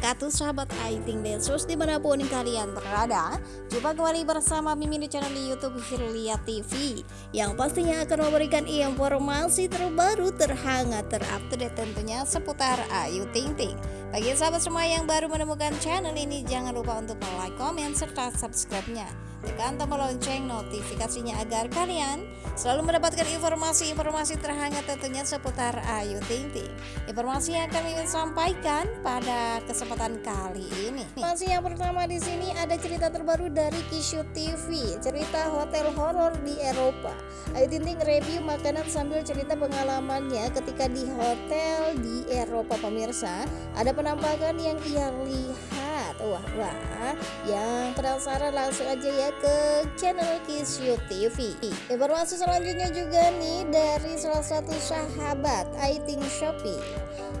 Wabarakatuh Sahabat Aiting Densus di mana pun kalian berada. Jumpa kembali bersama Mimin di channel Youtube Firlia TV Yang pastinya akan memberikan informasi terbaru terhangat terupdate tentunya seputar Ayu Ting Ting Bagi sahabat semua yang baru menemukan channel ini Jangan lupa untuk like, komen, serta subscribe-nya tekan tombol lonceng notifikasinya agar kalian selalu mendapatkan informasi-informasi terhangat tentunya seputar Ayu Ting Ting. Informasi yang kami ingin sampaikan pada kesempatan kali ini. Informasi yang pertama di sini ada cerita terbaru dari Kishu TV, cerita hotel horor di Eropa. Ayu Ting Ting review makanan sambil cerita pengalamannya ketika di hotel di Eropa pemirsa. Ada penampakan yang ia lihat. Wah, wah. Yang penasaran langsung aja ya ke channel Kisyu TV Informasi selanjutnya juga nih dari salah satu sahabat Aiting Shopee.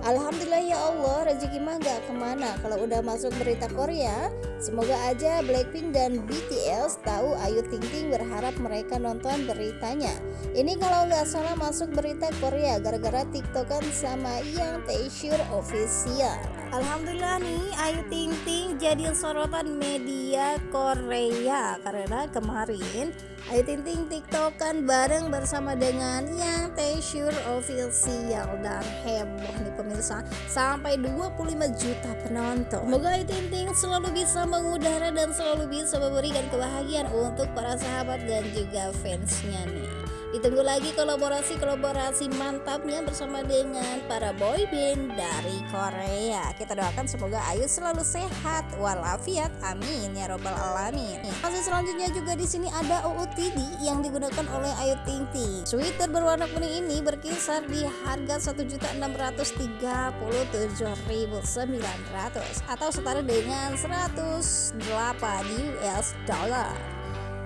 Alhamdulillah ya Allah rezeki mah gak ke mana. Kalau udah masuk berita Korea Semoga aja Blackpink dan BTS tahu Ayu Ting Ting berharap mereka nonton beritanya. Ini kalau nggak salah masuk berita Korea gara-gara tiktokan sama yang Taesure official Alhamdulillah nih Ayu Ting Ting jadi sorotan media Korea. Karena kemarin Ayu Ting Ting tiktokan bareng bersama dengan yang Taesure official dan heboh nih pemirsa. Sampai 25 juta penonton. Semoga Ayu Ting Ting selalu bisa mengudara dan selalu bisa memberikan kebahagiaan untuk para sahabat dan juga fansnya nih Ditunggu lagi kolaborasi-kolaborasi mantapnya bersama dengan para boyband dari Korea. Kita doakan semoga Ayu selalu sehat walafiat. Amin ya robbal alamin. Masih selanjutnya juga di sini ada OOTD yang digunakan oleh Ayu Ting Ting. Sweater berwarna kuning ini berkisar di harga 1.637.900 atau setara dengan 108 US dollar.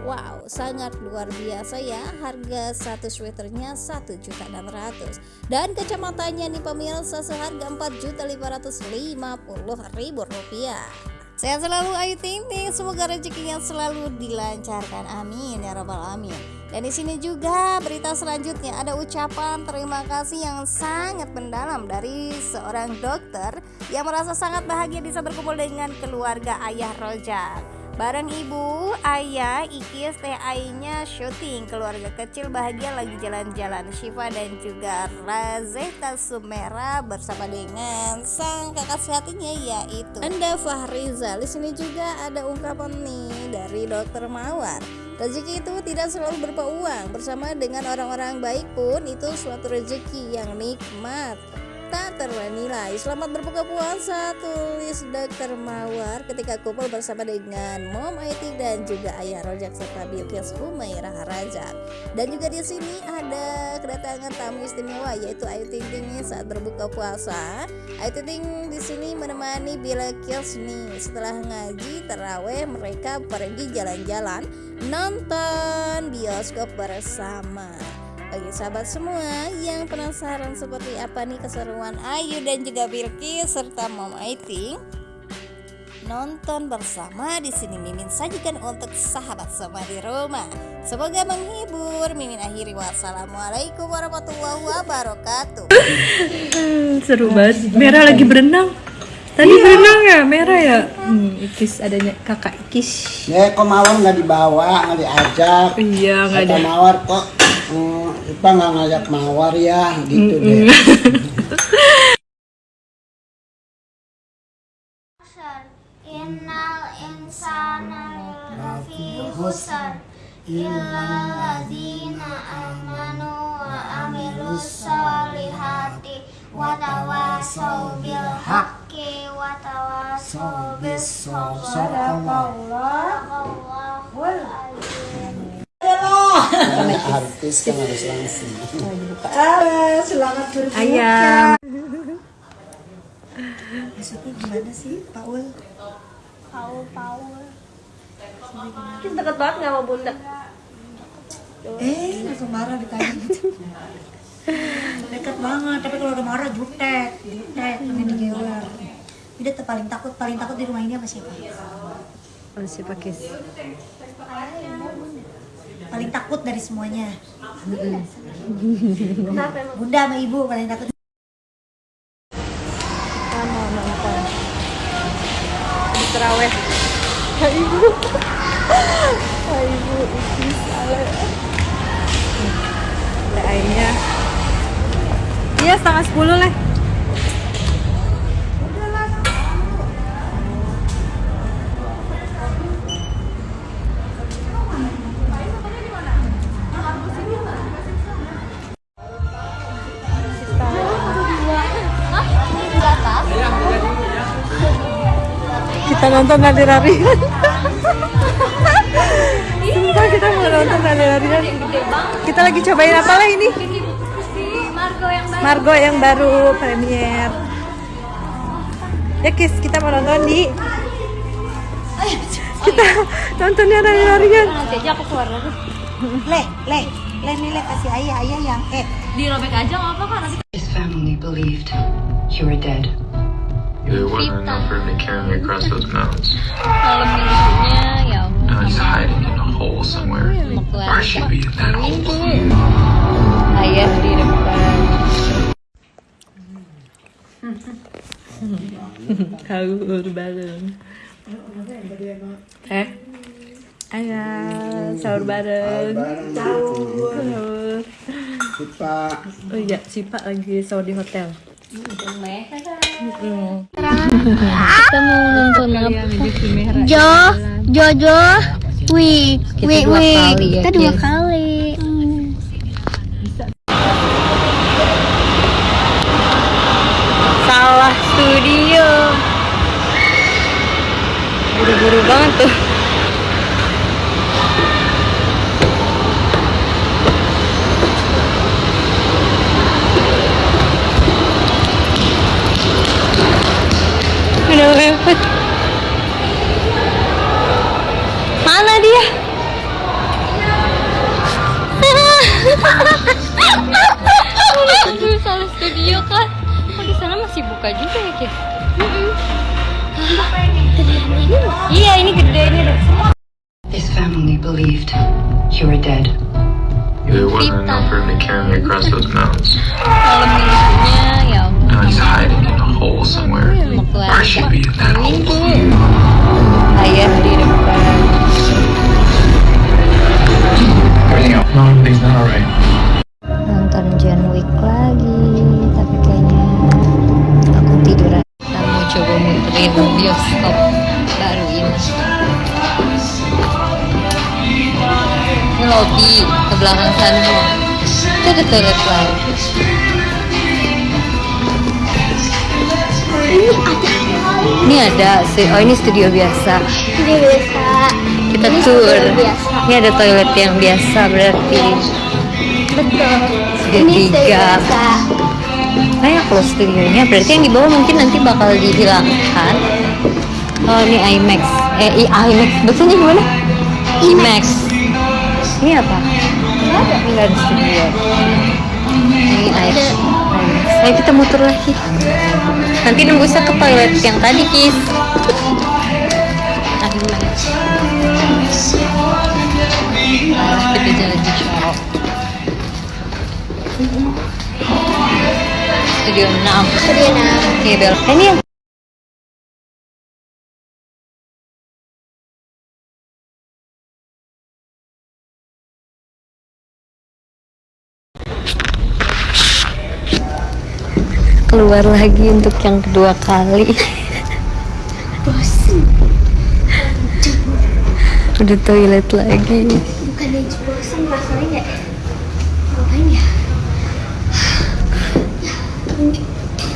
Wow, sangat luar biasa ya harga satu sweaternya 1.600 dan kacamatanya nih pemirsa seharga 4.550.000 rupiah. Sehat selalu Ayu Ting Ting, semoga rezekinya selalu dilancarkan. Amin ya robbal alamin. Dan di sini juga berita selanjutnya ada ucapan terima kasih yang sangat mendalam dari seorang dokter yang merasa sangat bahagia bisa berkumpul dengan keluarga ayah Rojak. Bareng ibu, ayah, Ikis, teh ainya syuting. Keluarga kecil bahagia lagi jalan-jalan. Shiva dan juga Razeta Sumera bersama dengan sang kakak sehatinya yaitu Anda Fahrizal Di sini juga ada ungkapan nih dari dokter Mawar. Rezeki itu tidak selalu berupa uang. Bersama dengan orang-orang baik pun itu suatu rezeki yang nikmat tak ternilai. Selamat berbuka puasa, tulis Dr. Mawar ketika kumpul bersama dengan Mom IT dan juga Ayah Rojak serta Bilkis Humairah Rajak. Dan juga di sini ada kedatangan tamu istimewa yaitu Ayu Ting Ting saat berbuka puasa. Ayu Ting Ting di sini menemani Bilkis nih setelah ngaji terawih mereka pergi jalan-jalan nonton bioskop bersama. Bagi sahabat semua yang penasaran seperti apa nih keseruan Ayu dan juga Bilki serta Mom Aiting nonton bersama di sini Mimin sajikan untuk sahabat semua di rumah. Semoga menghibur. Mimin akhiri wassalamualaikum warahmatullahi wabarakatuh. Seru banget. Merah lagi berenang. Tadi iya. berenang ya, merah ya. Hmm, Ikis adanya kakak Ikis. Ya, kok mawar nggak dibawa, nggak diajak. Iya, nggak ada. Mawar kok hmm, Ipa nggak ngajak mawar ya gitu mm -mm. deh. Innal insana lafi khusr illalladzina amanu wa amilus solihati wa tawasaw bil haqqi wa tawasaw bis sabr. Karena artis kan harus langsung. Ah, selamat berbuka. Ayam. Maksudnya gimana sih, Paul? Paul, Paul. Kita dekat banget nggak sama bunda? Eh, langsung marah ditanya gitu. Dekat banget, tapi kalau udah marah jutek, jutek, pengen digelar. Udah paling takut, paling takut di rumah ini apa siapa? Oh, siapa Kis? paling takut dari semuanya. Bunda sama ibu paling takut. Kita mau nonton di terawih. Ya ibu. Ya ibu ini salah. Airnya iya setengah sepuluh lah. Nonton lari-larian. Sumpah kita mau nonton lari-larian. Kita lagi cobain apa lah ini? Margo yang baru premier. Ya Kis, kita mau nonton di kita nontonnya lari-larian. Nanti aja aku keluar lagi. Leh, leh, leh nih leh kasih ayah ayah yang eh Dirobek aja nggak apa-apa nanti. His family believed you were dead. There wasn't enough room to carry me across those mountains. Malam minggunya Now he's hiding in a hole somewhere. mau Or I should be in that hole. Ayah di depan. Sahur bareng. Eh? Ayah, sahur bareng. Sahur. Sipa Oh iya, si Pak lagi sahur di hotel. Kita mau nonton apa? Jo, Jojo, Wih, wih, wih. kali ya, Kita dua kali. Those ya Now he's hiding in a hole somewhere. mau Or I keluar. should be in that hole. No, everything's not alright. Bioskop baru. Ini lobby ke belakang sana. Itu toilet lain. Ini ada, sih. oh ini studio biasa. Ini biasa. Kita Ini tour. studio biasa. Ini ada toilet yang biasa berarti. Betul. Studio Ini studio tiga. biasa. Banyak loh studionya. Berarti yang di bawah mungkin nanti bakal dihilangkan. Oh ini IMAX. Eh i- IMAX. Bacanya gimana? IMAX. Ini apa? Ini nggak ada studio. Ini IMAX. Ayo kita muter lagi. Nanti nembusnya ke toilet yang tadi, Kis. IMAX. Ah, kita jalan di Coro. Studio 6. Studio enam. Iya belok. Ini keluar lagi untuk yang kedua kali. Bosan. Udah toilet lagi. Bukan aja bosan, masalahnya ngapain ya?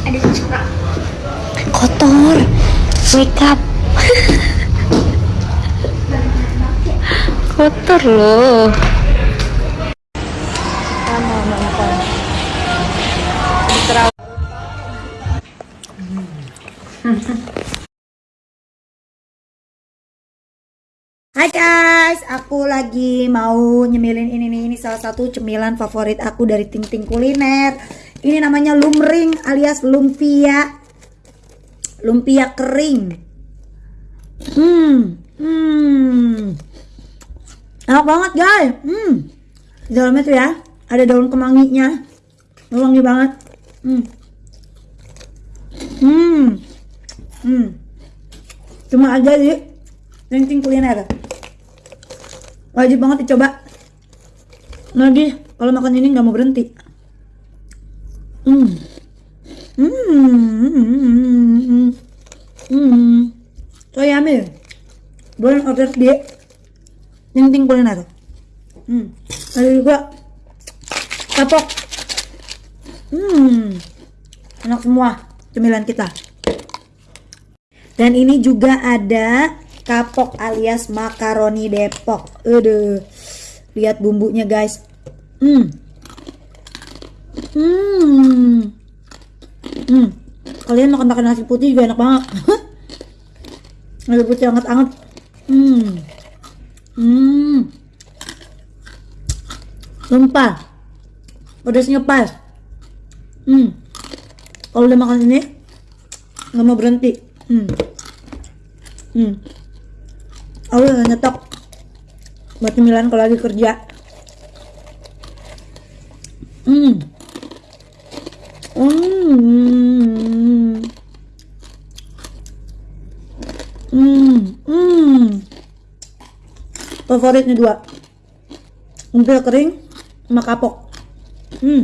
Ada corak. Kotor. Wake up. Kotor loh. Guys, aku lagi mau nyemilin ini nih, ini salah satu cemilan favorit aku dari Ting Ting Kuliner. Ini namanya lumring alias lumpia. Lumpia kering. Hmm, hmm. Enak banget guys. Hmm. Di dalamnya tuh ya, ada daun kemanginya. Wangi banget. Hmm. Hmm. Hmm. Cuma aja di Ting Ting Kuliner wajib banget dicoba lagi kalau makan ini nggak mau berhenti Hmm. Hmm. Hmm. So yummy. Boleh order Ting Ting Kuliner. Hmm. Ada juga kapok. Hmm. Enak semua cemilan kita. Dan ini juga ada kapok alias makaroni Depok. Aduh. Lihat bumbunya guys. Hmm. Hmm. Hmm. Kalian makan makan nasi putih juga enak banget. nasi putih anget-anget. Hmm. Hmm. Lempar. Pedasnya pas. Hmm. Kalau udah makan ini nggak mau berhenti. Hmm. Hmm. Aku udah nyetok buat cemilan kalau lagi kerja. Hmm. Hmm. Hmm. Hmm. Favoritnya dua. Umpil kering sama kapok. Hmm.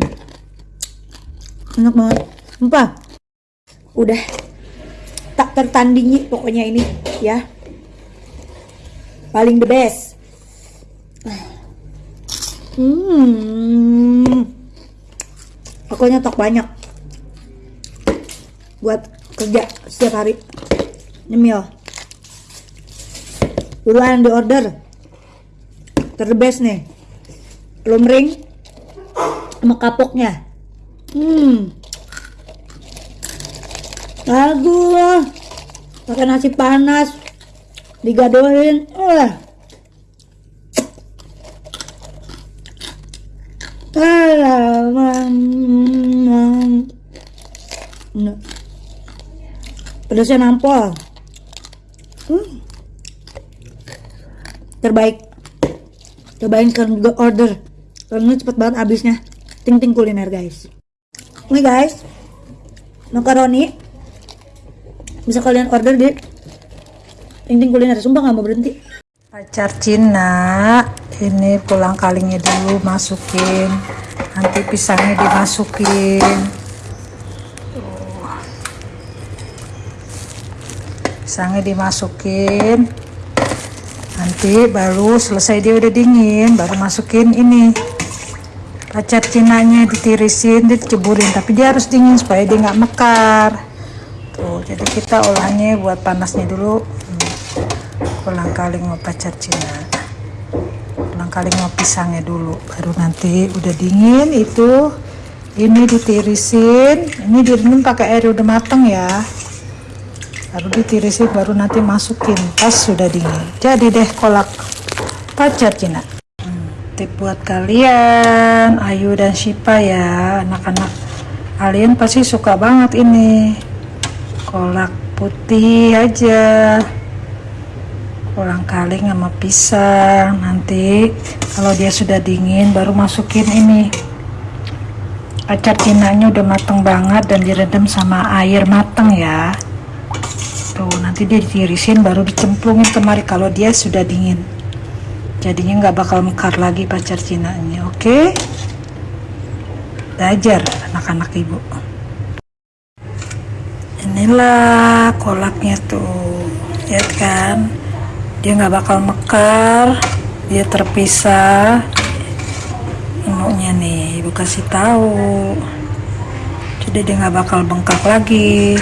Enak banget. Sumpah. Udah tak tertandingi pokoknya ini ya. Paling the best. Hmm. Aku nyetok banyak. Buat kerja setiap hari. Nyemil. Buruan di order. Terbest nih. Lumring sama kapoknya. Hmm. Lagu pakai nasi panas digadohin wah. Pedasnya nampol. Hmm. Terbaik. Cobain sekarang juga order. Karena cepet banget habisnya. Ting ting kuliner guys. Ini guys. Makaroni. Bisa kalian order di Ting kuliner. Sumpah nggak mau berhenti. pacar Cina ini pulang kalinya dulu masukin. Nanti pisangnya dimasukin. Pisangnya dimasukin. Nanti baru selesai dia udah dingin baru masukin ini. Pacar cinanya ditirisin diceburin tapi dia harus dingin supaya dia nggak mekar. Tuh jadi kita olahnya buat panasnya dulu pulang kali pacar Cina. Pulang kali mau pisangnya dulu baru nanti udah dingin itu ini ditirisin ini direndam pakai air udah mateng ya. Baru ditirisin baru nanti masukin pas sudah dingin. Jadi deh kolak pacar Cina. Hmm, tip buat kalian Ayu dan Shipa ya anak-anak kalian pasti suka banget ini. Kolak putih aja ulang kaling sama pisang. Nanti kalau dia sudah dingin baru masukin ini. Acar cinanya udah mateng banget dan direndam sama air mateng ya. Tuh nanti dia ditirisin baru dicemplungin kemari kalau dia sudah dingin. Jadinya nggak bakal mekar lagi pacar cinanya oke? Okay? belajar anak-anak ibu. Inilah kolaknya tuh. Lihat kan dia nggak bakal mekar. Dia terpisah. Menunya nih ibu kasih tahu. Jadi dia nggak bakal bengkak lagi